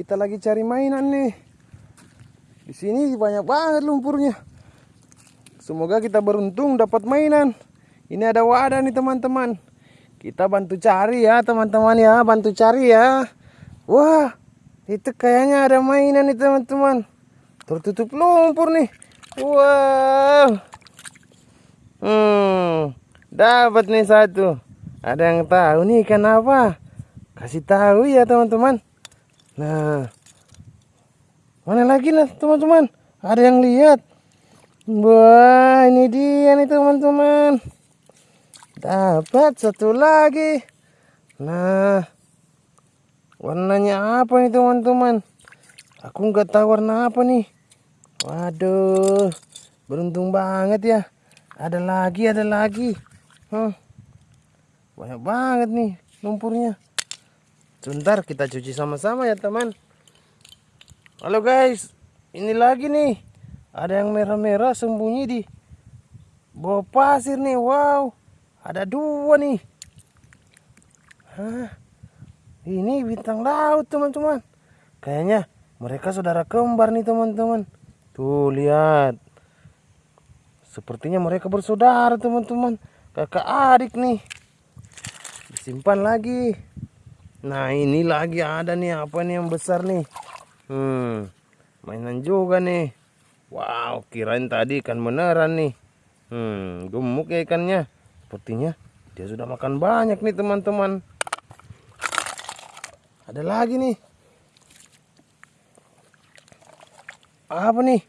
Kita lagi cari mainan nih. Di sini banyak banget lumpurnya. Semoga kita beruntung dapat mainan. Ini ada wadah nih teman-teman. Kita bantu cari ya teman-teman ya, bantu cari ya. Wah, itu kayaknya ada mainan nih teman-teman. Tertutup lumpur nih. Wow. Hmm, dapat nih satu. Ada yang tahu nih ikan apa? Kasih tahu ya teman-teman. Nah, mana lagi lah teman-teman? Ada yang lihat? Wah, ini dia nih teman-teman. Dapat satu lagi. Nah, warnanya apa nih teman-teman? Aku nggak tahu warna apa nih. Waduh, beruntung banget ya. Ada lagi, ada lagi. Hmm. Banyak banget nih lumpurnya. Sebentar kita cuci sama-sama ya teman. Halo guys, ini lagi nih. Ada yang merah-merah sembunyi di bawah pasir nih. Wow, ada dua nih. Hah, ini bintang laut teman-teman. Kayaknya mereka saudara kembar nih teman-teman. Tuh lihat. Sepertinya mereka bersaudara teman-teman. Kakak adik nih simpan lagi nah ini lagi ada nih apa nih yang besar nih? Hmm mainan juga nih. Wow kirain tadi ikan beneran nih. Hmm gemuk ya ikannya. Sepertinya dia sudah makan banyak nih teman-teman. Ada lagi nih. Apa nih?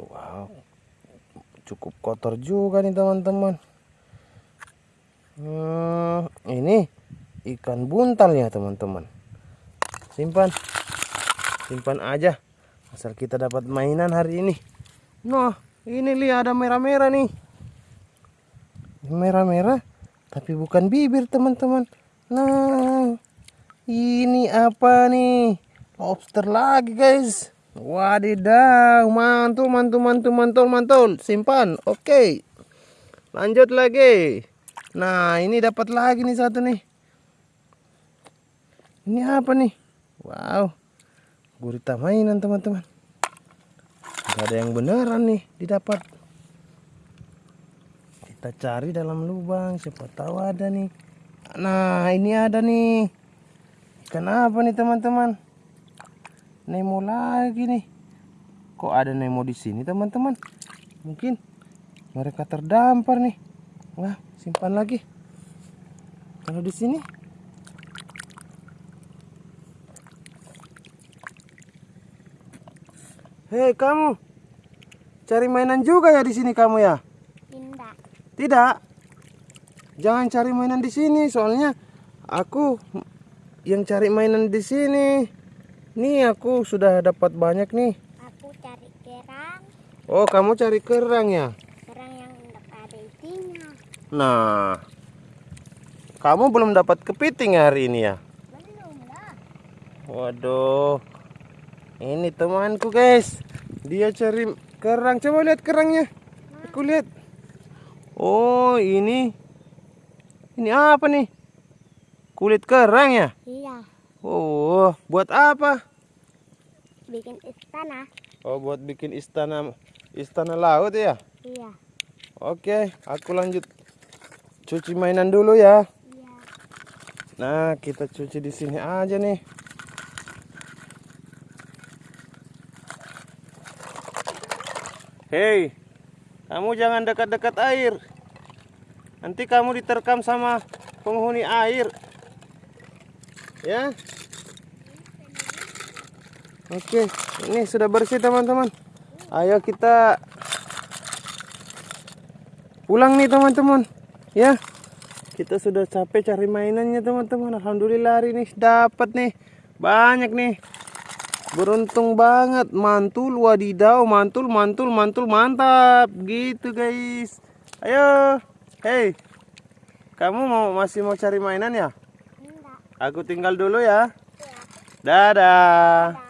Wow cukup kotor juga nih teman-teman hmm, ini ikan buntal ya teman-teman simpan simpan aja asal kita dapat mainan hari ini nah ini lihat ada merah-merah nih merah-merah tapi bukan bibir teman-teman nah ini apa nih lobster lagi guys Wadidaw, mantul, mantul, mantul, mantul, mantul. Simpan. Oke. Okay. Lanjut lagi. Nah, ini dapat lagi nih satu nih. Ini apa nih? Wow. Gurita mainan, teman-teman. Ada yang beneran nih didapat. Kita cari dalam lubang, siapa tahu ada nih. Nah, ini ada nih. Ikan apa nih, teman-teman? Nemo lagi nih. Kok ada Nemo di sini teman-teman? Mungkin mereka terdampar nih. Wah, simpan lagi. Kalau di sini Hei kamu, cari mainan juga ya di sini kamu ya? Tidak. Tidak. Jangan cari mainan di sini, soalnya aku yang cari mainan di sini. Nih aku sudah dapat banyak nih. Aku cari kerang. Oh kamu cari kerang ya? Kerang yang ada isinya. Nah, kamu belum dapat kepiting hari ini ya? Waduh, ini temanku guys. Dia cari kerang. Coba lihat kerangnya. Aku lihat. Oh ini, ini apa nih? Kulit kerang ya? Iya. Oh, buat apa? Bikin istana. Oh, buat bikin istana istana laut ya? Iya. Oke, aku lanjut cuci mainan dulu ya. Nah, kita cuci di sini aja nih. Hei, kamu jangan dekat-dekat air. Nanti kamu diterkam sama penghuni air. Ya. Oke, ini sudah bersih teman-teman. Ayo kita pulang nih teman-teman. Ya. Kita sudah capek cari mainannya teman-teman. Alhamdulillah hari ini dapat nih. Banyak nih. Beruntung banget. Mantul wadidaw, mantul, mantul, mantul, mantap. Gitu guys. Ayo. Hey. Kamu mau masih mau cari mainan ya? Aku tinggal dulu ya. Dadah. Turut